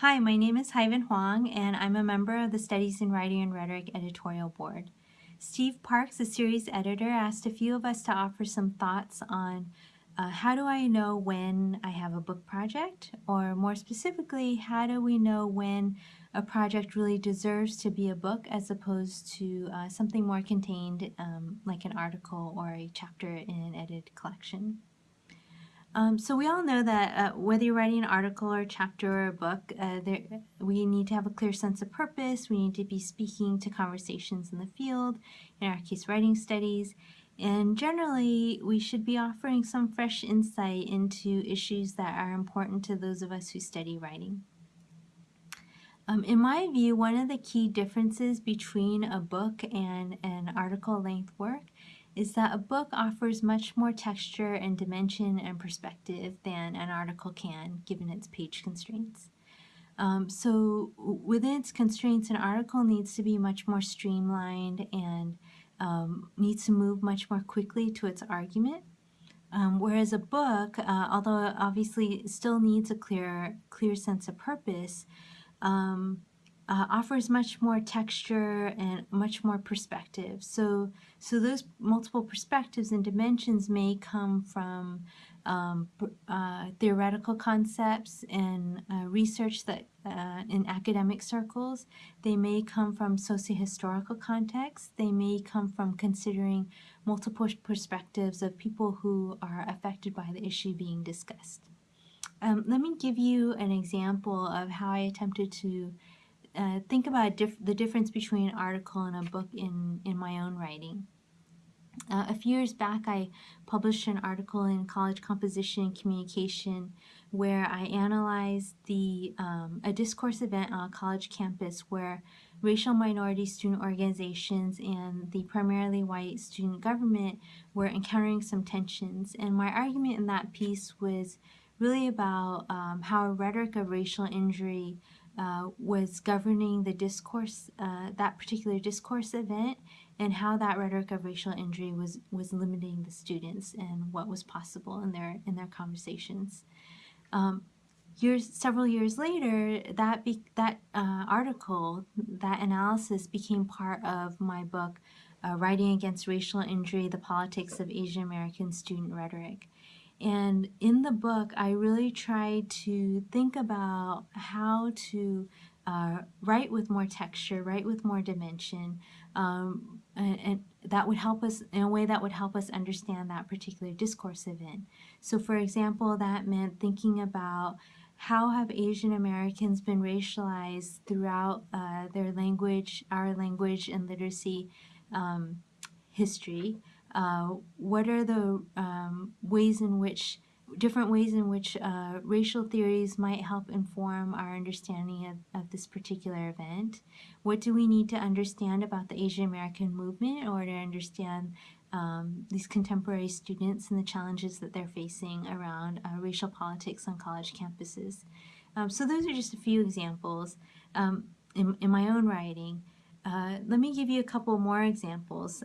Hi, my name is Haivan Hoang, and I'm a member of the Studies in Writing and Rhetoric editorial board. Steve Parks, the series editor, asked a few of us to offer some thoughts on uh, how do I know when I have a book project, or more specifically, how do we know when a project really deserves to be a book as opposed to uh, something more contained um, like an article or a chapter in an edited collection. Um, so we all know that uh, whether you're writing an article or a chapter or a book, uh, there, we need to have a clear sense of purpose. We need to be speaking to conversations in the field, in our case, writing studies. And generally, we should be offering some fresh insight into issues that are important to those of us who study writing. Um, in my view, one of the key differences between a book and an article length work is that a book offers much more texture and dimension and perspective than an article can, given its page constraints. Um, so within its constraints, an article needs to be much more streamlined and um, needs to move much more quickly to its argument. Um, whereas a book, uh, although obviously still needs a clear, clear sense of purpose, um, uh, offers much more texture and much more perspective. So, so those multiple perspectives and dimensions may come from um, uh, theoretical concepts and uh, research that uh, in academic circles. They may come from sociohistorical contexts. They may come from considering multiple perspectives of people who are affected by the issue being discussed. Um, let me give you an example of how I attempted to uh, think about dif the difference between an article and a book in, in my own writing. Uh, a few years back, I published an article in College Composition and Communication where I analyzed the um, a discourse event on a college campus where racial minority student organizations and the primarily white student government were encountering some tensions. And my argument in that piece was really about um, how a rhetoric of racial injury uh, was governing the discourse, uh, that particular discourse event, and how that rhetoric of racial injury was was limiting the students and what was possible in their in their conversations. Um, years, several years later, that be, that uh, article, that analysis became part of my book, uh, "Writing Against Racial Injury: The Politics of Asian American Student Rhetoric." And in the book, I really tried to think about how to uh, write with more texture, write with more dimension, um, and, and, that would help us in a way that would help us understand that particular discourse event. So for example, that meant thinking about how have Asian Americans been racialized throughout uh, their language, our language and literacy um, history, uh, what are the um, ways in which different ways in which uh, racial theories might help inform our understanding of, of this particular event. What do we need to understand about the Asian American movement in order to understand um, these contemporary students and the challenges that they're facing around uh, racial politics on college campuses. Um, so those are just a few examples um, in, in, my own writing. Uh, let me give you a couple more examples.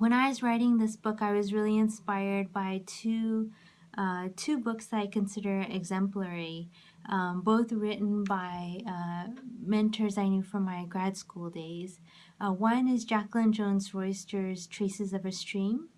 When I was writing this book, I was really inspired by two, uh, two books that I consider exemplary, um, both written by uh, mentors I knew from my grad school days. Uh, one is Jacqueline Jones Royster's Traces of a Stream,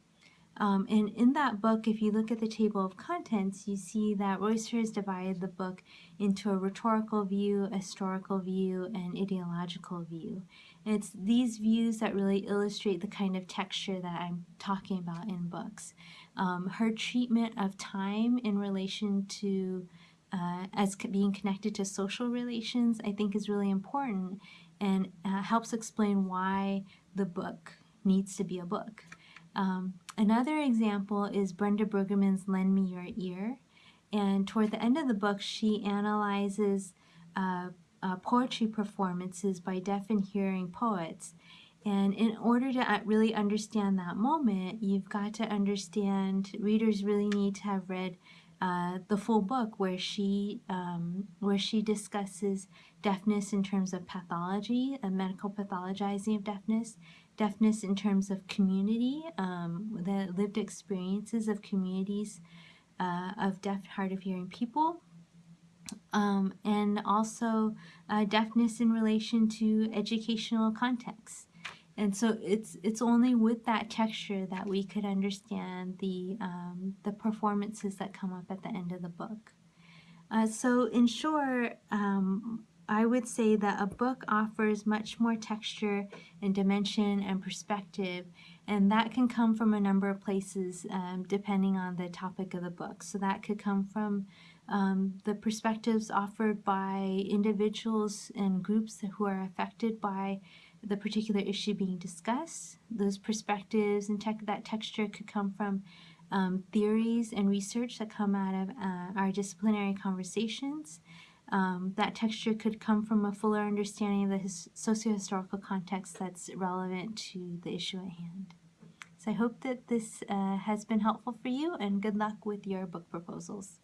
um, and in that book, if you look at the table of contents, you see that Royster has divided the book into a rhetorical view, a historical view, and ideological view. It's these views that really illustrate the kind of texture that I'm talking about in books. Um, her treatment of time in relation to uh, as being connected to social relations, I think is really important and uh, helps explain why the book needs to be a book. Um, another example is Brenda Brueggemann's Lend Me Your Ear. And toward the end of the book, she analyzes uh, uh, poetry performances by deaf and hearing poets. And in order to uh, really understand that moment, you've got to understand, readers really need to have read uh, the full book where she um, where she discusses deafness in terms of pathology, a medical pathologizing of deafness, deafness in terms of community, um, the lived experiences of communities uh, of deaf, hard of hearing people, um, and also uh, deafness in relation to educational context. And so it's it's only with that texture that we could understand the um, the performances that come up at the end of the book. Uh, so in short, um, I would say that a book offers much more texture and dimension and perspective, and that can come from a number of places um, depending on the topic of the book. So that could come from um, the perspectives offered by individuals and groups who are affected by the particular issue being discussed. Those perspectives and tech that texture could come from um, theories and research that come out of uh, our disciplinary conversations. Um, that texture could come from a fuller understanding of the his- socio-historical context that's relevant to the issue at hand. So I hope that this uh, has been helpful for you and good luck with your book proposals.